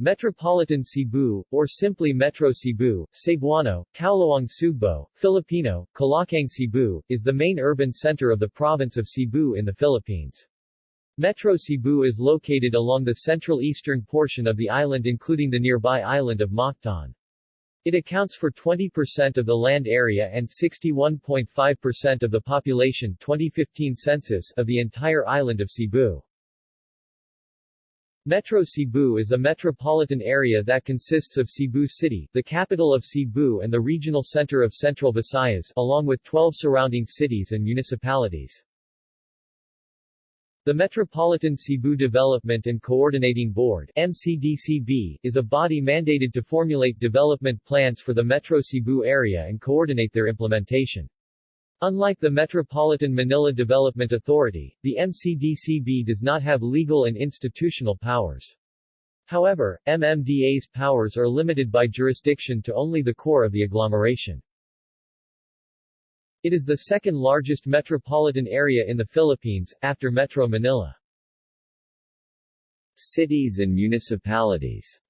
Metropolitan Cebu, or simply Metro Cebu, Cebuano, Kaulohang Sugbo, Filipino, Kalakhang Cebu, is the main urban center of the province of Cebu in the Philippines. Metro Cebu is located along the central eastern portion of the island including the nearby island of Mactan. It accounts for 20% of the land area and 61.5% of the population 2015 census of the entire island of Cebu. Metro Cebu is a metropolitan area that consists of Cebu City, the capital of Cebu and the regional center of Central Visayas, along with 12 surrounding cities and municipalities. The Metropolitan Cebu Development and Coordinating Board MCDCB, is a body mandated to formulate development plans for the Metro Cebu area and coordinate their implementation. Unlike the Metropolitan Manila Development Authority, the MCDCB does not have legal and institutional powers. However, MMDA's powers are limited by jurisdiction to only the core of the agglomeration. It is the second largest metropolitan area in the Philippines, after Metro Manila. Cities and municipalities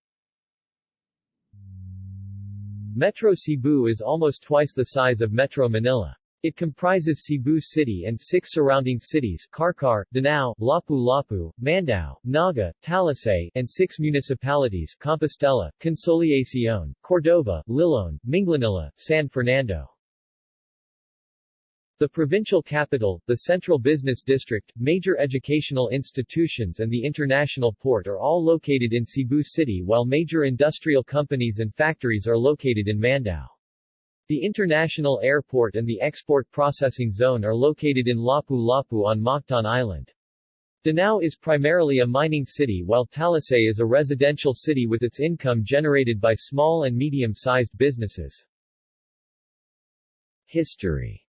Metro Cebu is almost twice the size of Metro Manila. It comprises Cebu City and six surrounding cities Carcar, Danao, Lapu-Lapu, Mandaue, Naga, Talisay, and six municipalities Compostela, Consolacion, Cordova, Liloan, Minglanilla, San Fernando. The provincial capital, the central business district, major educational institutions and the international port are all located in Cebu City while major industrial companies and factories are located in Mandaue. The international airport and the export processing zone are located in Lapu-Lapu on Mactan Island. Danao is primarily a mining city while Talisay is a residential city with its income generated by small and medium-sized businesses. History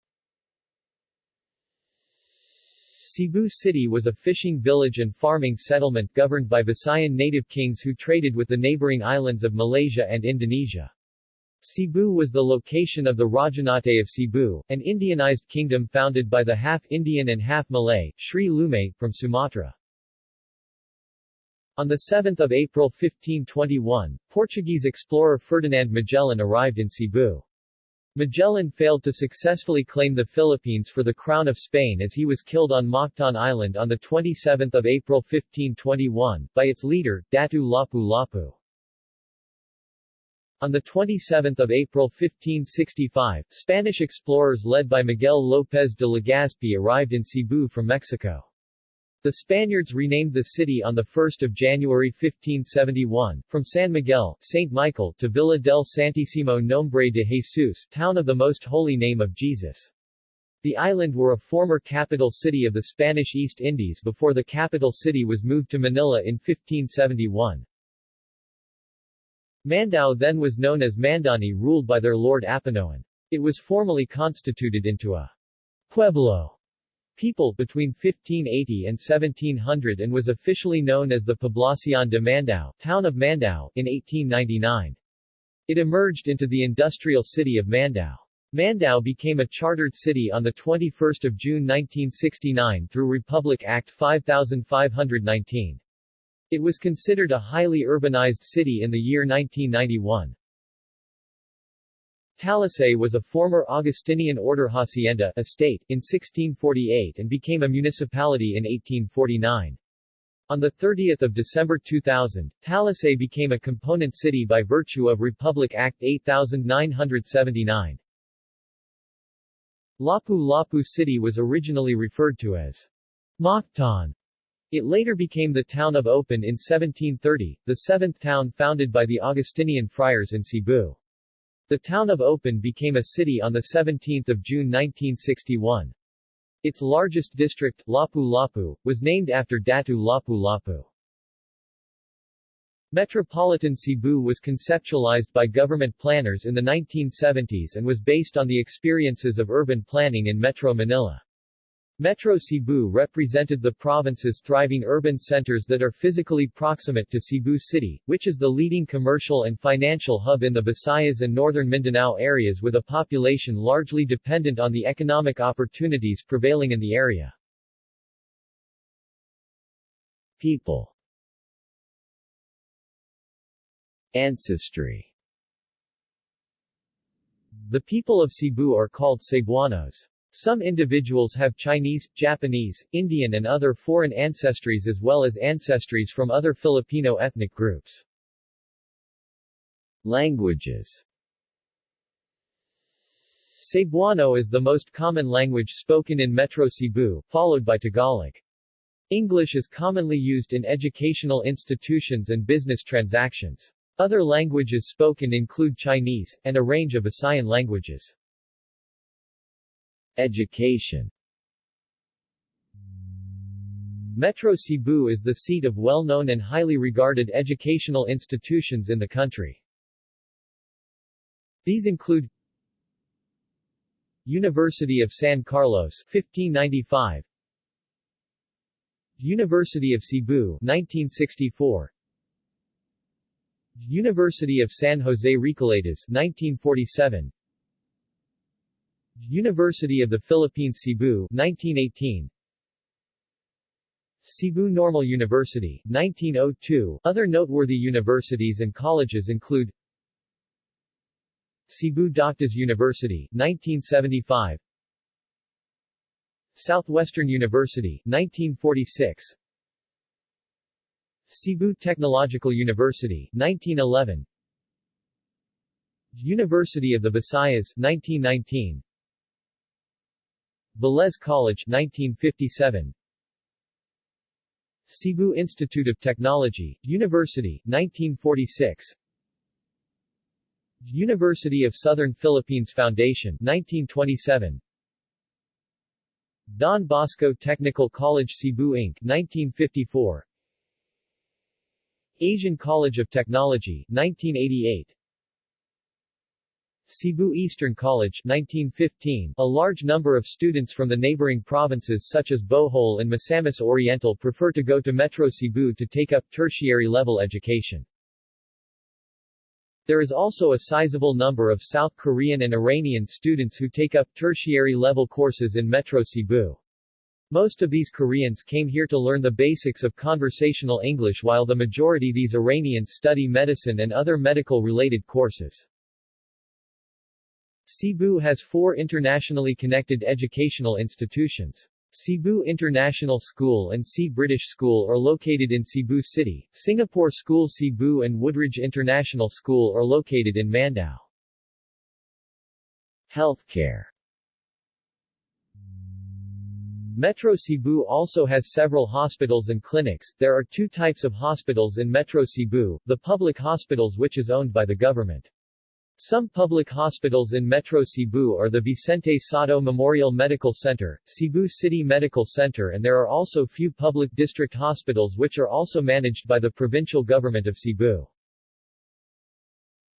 Cebu City was a fishing village and farming settlement governed by Visayan native kings who traded with the neighboring islands of Malaysia and Indonesia. Cebu was the location of the Rajanate of Cebu, an Indianized kingdom founded by the half-Indian and half-Malay, Sri Lumay, from Sumatra. On 7 April 1521, Portuguese explorer Ferdinand Magellan arrived in Cebu. Magellan failed to successfully claim the Philippines for the Crown of Spain as he was killed on Mactan Island on 27 April 1521, by its leader, Datu Lapu-Lapu. On 27 April 1565, Spanish explorers led by Miguel López de Legazpi arrived in Cebu from Mexico. The Spaniards renamed the city on 1 January 1571, from San Miguel, St. Michael to Villa del Santísimo Nombre de Jesus, town of the Most Holy Name of Jesus. The island were a former capital city of the Spanish East Indies before the capital city was moved to Manila in 1571. Mandaue then was known as Mandani ruled by their lord Apanoan. It was formally constituted into a pueblo people between 1580 and 1700 and was officially known as the Poblacion de Mandaue, town of Mandaue, in 1899. It emerged into the industrial city of Mandaue. Mandaue became a chartered city on 21 June 1969 through Republic Act 5519. It was considered a highly urbanized city in the year 1991. Talisay was a former Augustinian order hacienda estate in 1648 and became a municipality in 1849. On 30 December 2000, Talisay became a component city by virtue of Republic Act 8979. Lapu-Lapu City was originally referred to as Mactan it later became the town of Opon in 1730, the seventh town founded by the Augustinian friars in Cebu. The town of Opon became a city on 17 June 1961. Its largest district, Lapu-Lapu, was named after Datu Lapu-Lapu. Metropolitan Cebu was conceptualized by government planners in the 1970s and was based on the experiences of urban planning in Metro Manila. Metro Cebu represented the province's thriving urban centers that are physically proximate to Cebu City, which is the leading commercial and financial hub in the Visayas and northern Mindanao areas with a population largely dependent on the economic opportunities prevailing in the area. People Ancestry The people of Cebu are called Cebuanos. Some individuals have Chinese, Japanese, Indian and other foreign ancestries as well as ancestries from other Filipino ethnic groups. Languages Cebuano is the most common language spoken in Metro Cebu, followed by Tagalog. English is commonly used in educational institutions and business transactions. Other languages spoken include Chinese, and a range of Visayan languages. Education. Metro Cebu is the seat of well-known and highly regarded educational institutions in the country. These include University of San Carlos 1595 University of Cebu 1964 University of San Jose Recoletos 1947 University of the Philippines Cebu 1918 Cebu Normal University 1902 Other noteworthy universities and colleges include Cebu Doctors University 1975 Southwestern University, 1946 Cebu Technological University, 1911 University of the Visayas, 1919 Velez College, 1957 Cebu Institute of Technology, University, 1946 University of Southern Philippines Foundation, 1927 Don Bosco Technical College Cebu Inc. 1954 Asian College of Technology 1988 Cebu Eastern College 1915 A large number of students from the neighboring provinces such as Bohol and Misamis Oriental prefer to go to Metro Cebu to take up tertiary level education. There is also a sizable number of South Korean and Iranian students who take up tertiary-level courses in Metro Cebu. Most of these Koreans came here to learn the basics of conversational English while the majority these Iranians study medicine and other medical-related courses. Cebu has four internationally connected educational institutions. Cebu International School and C British School are located in Cebu City, Singapore School Cebu and Woodridge International School are located in Mandaue. Healthcare Metro Cebu also has several hospitals and clinics. There are two types of hospitals in Metro Cebu, the public hospitals which is owned by the government. Some public hospitals in Metro Cebu are the Vicente Sotto Memorial Medical Center, Cebu City Medical Center and there are also few public district hospitals which are also managed by the provincial government of Cebu.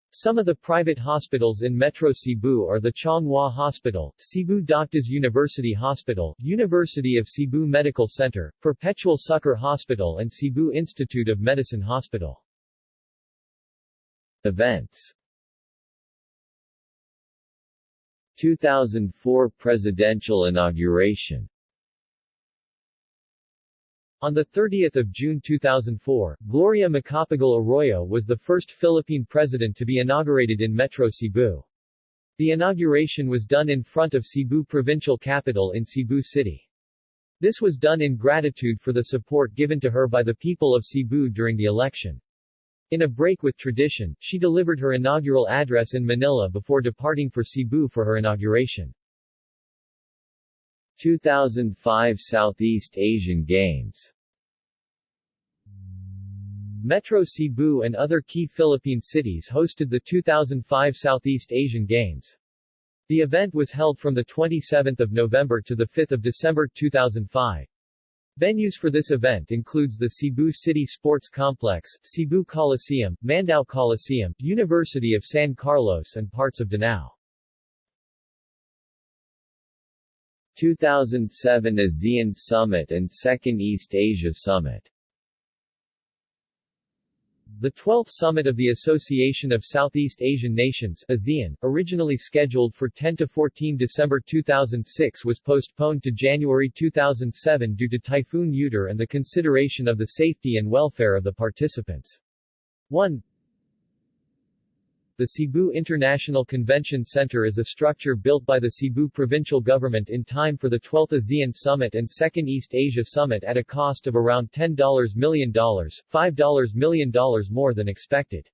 Some of the private hospitals in Metro Cebu are the Chong Hua Hospital, Cebu Doctors University Hospital, University of Cebu Medical Center, Perpetual Succor Hospital and Cebu Institute of Medicine Hospital. Events 2004 presidential inauguration on 30 June 2004, Gloria Macapagal Arroyo was the first Philippine president to be inaugurated in Metro Cebu. The inauguration was done in front of Cebu provincial capital in Cebu City. This was done in gratitude for the support given to her by the people of Cebu during the election. In a break with tradition, she delivered her inaugural address in Manila before departing for Cebu for her inauguration. 2005 Southeast Asian Games Metro Cebu and other key Philippine cities hosted the 2005 Southeast Asian Games. The event was held from 27 November to 5 December 2005. Venues for this event includes the Cebu City Sports Complex, Cebu Coliseum, Mandaue Coliseum, University of San Carlos and parts of Danao. 2007 ASEAN Summit and Second East Asia Summit the 12th summit of the Association of Southeast Asian Nations ASEAN, originally scheduled for 10-14 December 2006 was postponed to January 2007 due to Typhoon Utor and the consideration of the safety and welfare of the participants. 1. The Cebu International Convention Center is a structure built by the Cebu provincial government in time for the 12th ASEAN Summit and 2nd East Asia Summit at a cost of around $10 million, $5 million more than expected.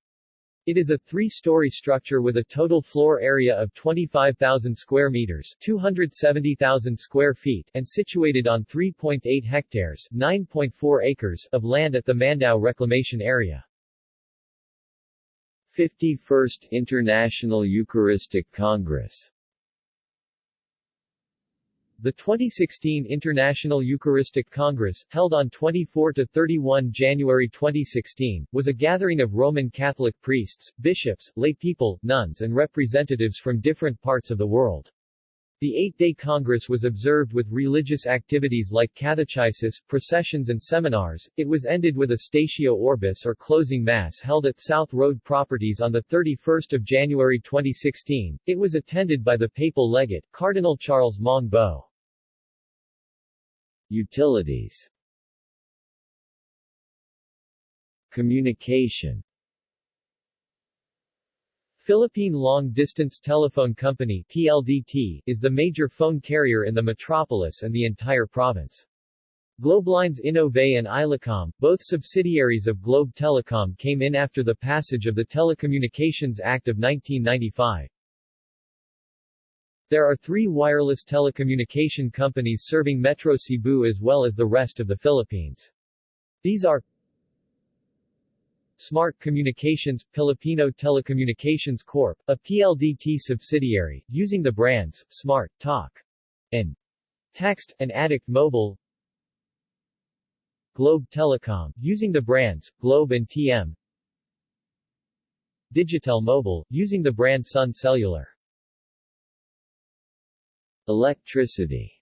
It is a three-story structure with a total floor area of 25,000 square meters 270,000 square feet and situated on 3.8 hectares 9.4 acres of land at the Mandaue Reclamation Area. 51st International Eucharistic Congress The 2016 International Eucharistic Congress, held on 24–31 January 2016, was a gathering of Roman Catholic priests, bishops, lay people, nuns and representatives from different parts of the world. The eight-day Congress was observed with religious activities like catechesis, processions and seminars. It was ended with a Statio Orbis or closing mass held at South Road Properties on 31 January 2016. It was attended by the papal legate, Cardinal Charles Maung Bo. Utilities Communication Philippine Long Distance Telephone Company PLDT, is the major phone carrier in the metropolis and the entire province. Globelines Innove and Islacom, both subsidiaries of Globe Telecom came in after the passage of the Telecommunications Act of 1995. There are three wireless telecommunication companies serving Metro Cebu as well as the rest of the Philippines. These are Smart Communications Filipino Telecommunications Corp., a PLDT subsidiary, using the brands Smart, Talk, and Text, and Addict Mobile Globe Telecom, using the brands Globe and TM Digitel Mobile, using the brand Sun Cellular Electricity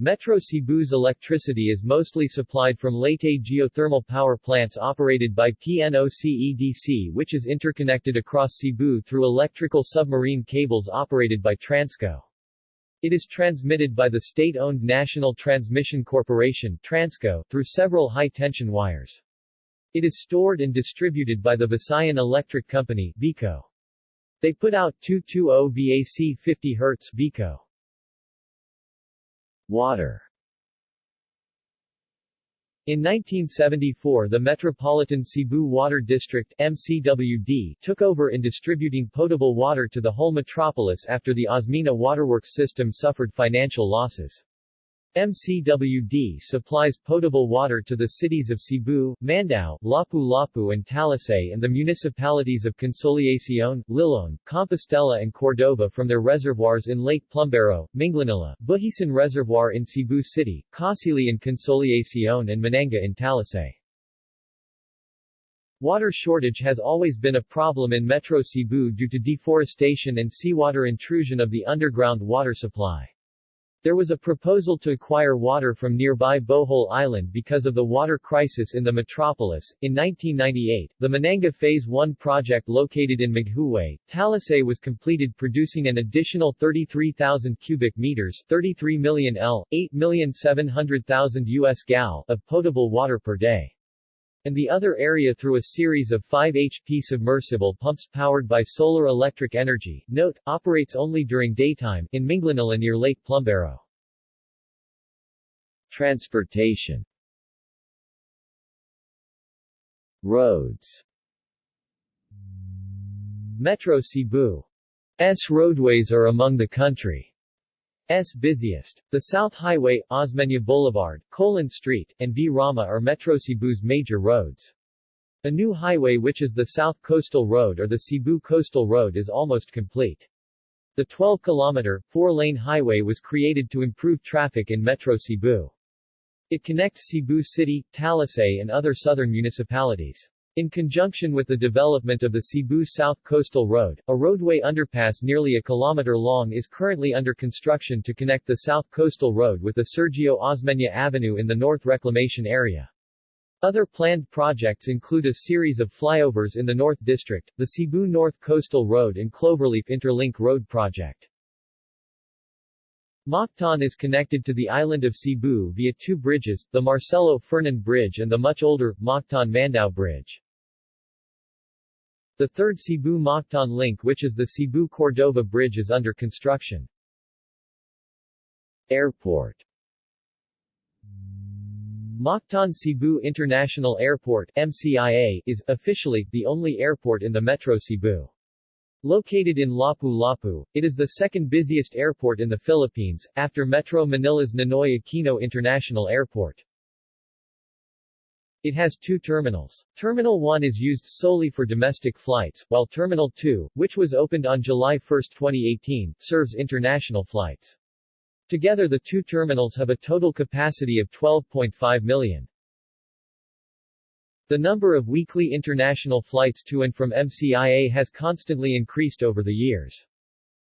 Metro Cebu's electricity is mostly supplied from Leyte geothermal power plants operated by PNOCEDC which is interconnected across Cebu through electrical submarine cables operated by Transco. It is transmitted by the state-owned National Transmission Corporation Transco through several high-tension wires. It is stored and distributed by the Visayan Electric Company VECO. They put out 220 VAC 50 Hz VECO. Water in 1974 the Metropolitan Cebu Water District MCWD took over in distributing potable water to the whole metropolis after the Osmeña Waterworks system suffered financial losses. MCWD supplies potable water to the cities of Cebu, Mandaue, Lapu-Lapu and Talisay and the municipalities of Consolacion, Liloan, Compostela and Cordova from their reservoirs in Lake Plumbero, Minglanilla, Buhisan Reservoir in Cebu City, Casili in Consolacion and Mananga in Talisay. Water shortage has always been a problem in Metro Cebu due to deforestation and seawater intrusion of the underground water supply. There was a proposal to acquire water from nearby Bohol Island because of the water crisis in the metropolis. In 1998, the Mananga Phase 1 project located in Maghuway, Talisay was completed producing an additional 33,000 cubic meters 33 million L, 8,700,000 US gal of potable water per day and the other area through a series of 5 HP submersible pumps powered by solar electric energy. Note, operates only during daytime, in Minglanilla near Lake Plumbero. Transportation Roads Metro Cebu S roadways are among the country. S busiest. The South Highway, Osmeña Boulevard, Colon Street, and V. Rama are Metro Cebu's major roads. A new highway which is the South Coastal Road or the Cebu Coastal Road is almost complete. The 12-kilometer, four-lane highway was created to improve traffic in Metro Cebu. It connects Cebu City, Talisay and other southern municipalities. In conjunction with the development of the Cebu South Coastal Road, a roadway underpass nearly a kilometer long is currently under construction to connect the South Coastal Road with the Sergio Osmeña Avenue in the North Reclamation area. Other planned projects include a series of flyovers in the North District, the Cebu North Coastal Road and Cloverleaf Interlink Road project. Mactan is connected to the island of Cebu via two bridges, the Marcelo Fernan Bridge and the much older, Mactan Mandaue Bridge. The third Cebu-Mactan link which is the Cebu-Cordova Bridge is under construction. Airport Mactan Cebu International Airport MCIA, is, officially, the only airport in the Metro Cebu. Located in Lapu-Lapu, it is the second busiest airport in the Philippines, after Metro Manila's Ninoy Aquino International Airport. It has two terminals. Terminal 1 is used solely for domestic flights, while Terminal 2, which was opened on July 1, 2018, serves international flights. Together the two terminals have a total capacity of 12.5 million. The number of weekly international flights to and from MCIA has constantly increased over the years.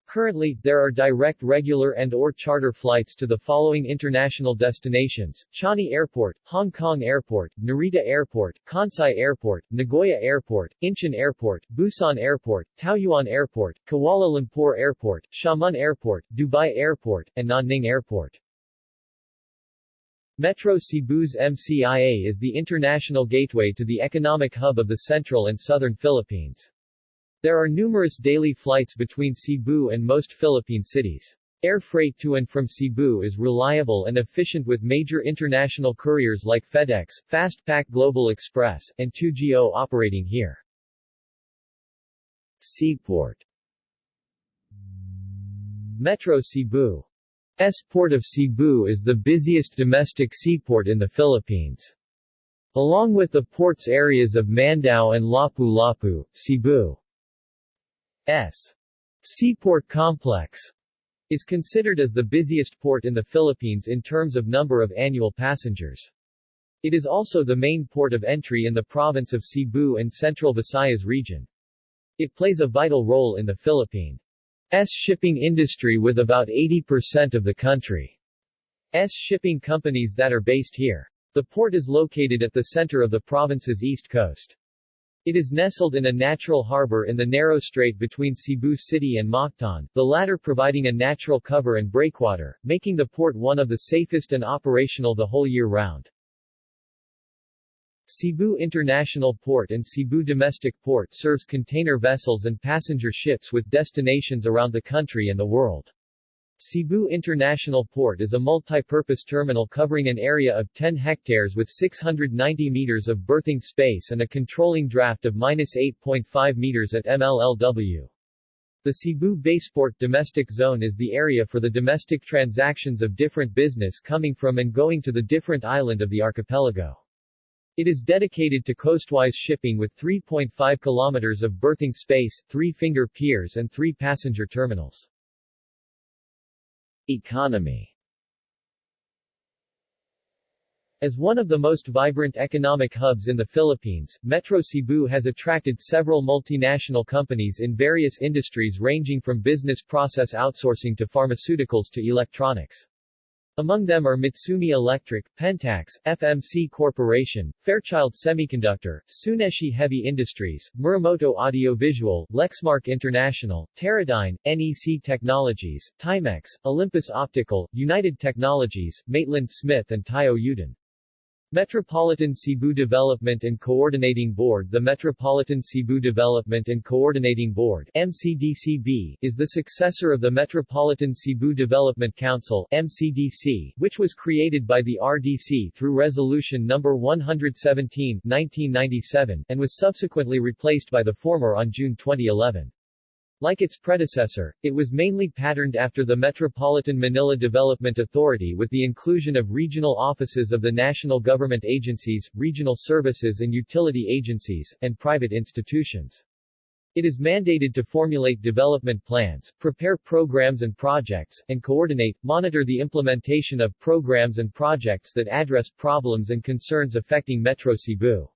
Currently, there are direct regular and or charter flights to the following international destinations, Changi Airport, Hong Kong Airport, Narita Airport, Kansai Airport, Nagoya Airport, Incheon Airport, Busan Airport, Taoyuan Airport, Kuala Lumpur Airport, Xiamen Airport, Dubai Airport, and Nanning Airport. Metro Cebu's MCIA is the international gateway to the economic hub of the central and southern Philippines. There are numerous daily flights between Cebu and most Philippine cities. Air freight to and from Cebu is reliable and efficient with major international couriers like FedEx, Fastpack Global Express, and 2GO operating here. Seaport Metro Cebu S Port of Cebu is the busiest domestic seaport in the Philippines. Along with the ports areas of Mandaue and Lapu-Lapu, Cebu S. Seaport Complex is considered as the busiest port in the Philippines in terms of number of annual passengers. It is also the main port of entry in the province of Cebu and Central Visayas region. It plays a vital role in the Philippines S shipping industry with about 80% of the country's shipping companies that are based here. The port is located at the center of the province's east coast. It is nestled in a natural harbor in the narrow strait between Cebu City and Mactan, the latter providing a natural cover and breakwater, making the port one of the safest and operational the whole year round. Cebu International Port and Cebu Domestic Port serves container vessels and passenger ships with destinations around the country and the world. Cebu International Port is a multi-purpose terminal covering an area of 10 hectares with 690 meters of berthing space and a controlling draft of minus 8.5 meters at MLLW. The Cebu Baseport Domestic Zone is the area for the domestic transactions of different business coming from and going to the different island of the archipelago. It is dedicated to coastwise shipping with 3.5 kilometers of berthing space, three finger piers and three passenger terminals. Economy As one of the most vibrant economic hubs in the Philippines, Metro Cebu has attracted several multinational companies in various industries ranging from business process outsourcing to pharmaceuticals to electronics. Among them are Mitsumi Electric, Pentax, FMC Corporation, Fairchild Semiconductor, Tsuneishi Heavy Industries, Muramoto Audiovisual, Lexmark International, Teradyne, NEC Technologies, Timex, Olympus Optical, United Technologies, Maitland Smith and Taiyo Yuden. Metropolitan Cebu Development and Coordinating Board The Metropolitan Cebu Development and Coordinating Board MCDCB, is the successor of the Metropolitan Cebu Development Council MCDC, which was created by the RDC through Resolution No. 117 1997, and was subsequently replaced by the former on June 2011. Like its predecessor, it was mainly patterned after the Metropolitan Manila Development Authority with the inclusion of regional offices of the national government agencies, regional services and utility agencies, and private institutions. It is mandated to formulate development plans, prepare programs and projects, and coordinate, monitor the implementation of programs and projects that address problems and concerns affecting Metro Cebu.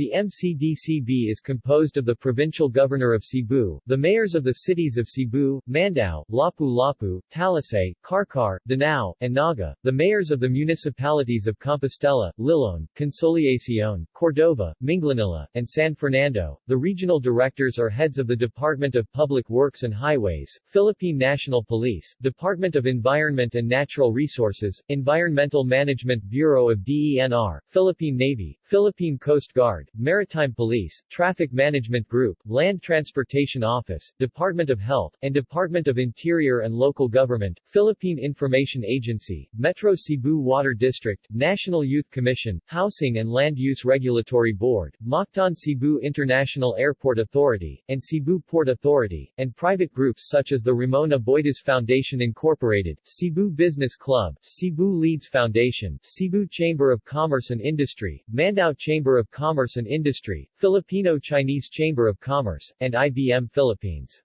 The MCDCB is composed of the provincial governor of Cebu, the mayors of the cities of Cebu, Mandaue, Lapu-Lapu, Talisay, Carcar, Danao, and Naga, the mayors of the municipalities of Compostela, Liloan, Consolacion, Cordova, Minglanilla, and San Fernando. The regional directors are heads of the Department of Public Works and Highways, Philippine National Police, Department of Environment and Natural Resources, Environmental Management Bureau of DENR, Philippine Navy, Philippine Coast Guard, Maritime Police, Traffic Management Group, Land Transportation Office, Department of Health, and Department of Interior and Local Government, Philippine Information Agency, Metro Cebu Water District, National Youth Commission, Housing and Land Use Regulatory Board, Mactan Cebu International Airport Authority, and Cebu Port Authority, and private groups such as the Ramona Aboitiz Foundation Incorporated, Cebu Business Club, Cebu Leads Foundation, Cebu Chamber of Commerce and Industry, Mandaue Chamber of Commerce and Industry, Filipino-Chinese Chamber of Commerce, and IBM Philippines.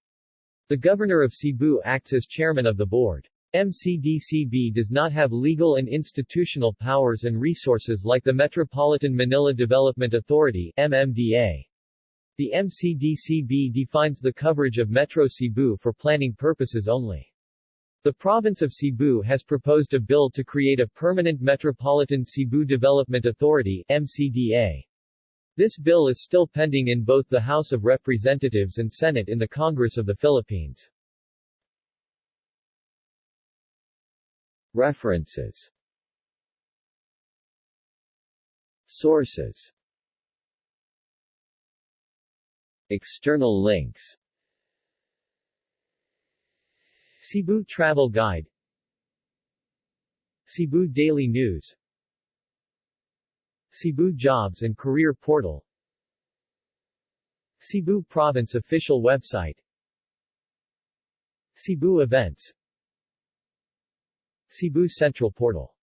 The Governor of Cebu acts as chairman of the board. MCDCB does not have legal and institutional powers and resources like the Metropolitan Manila Development Authority MMDA. The MCDCB defines the coverage of Metro Cebu for planning purposes only. The province of Cebu has proposed a bill to create a permanent Metropolitan Cebu Development Authority MCDA. This bill is still pending in both the House of Representatives and Senate in the Congress of the Philippines. References. Sources. External links. Cebu Travel Guide. Cebu Daily News Cebu Jobs and Career Portal Cebu Province Official Website Cebu Events Cebu Central Portal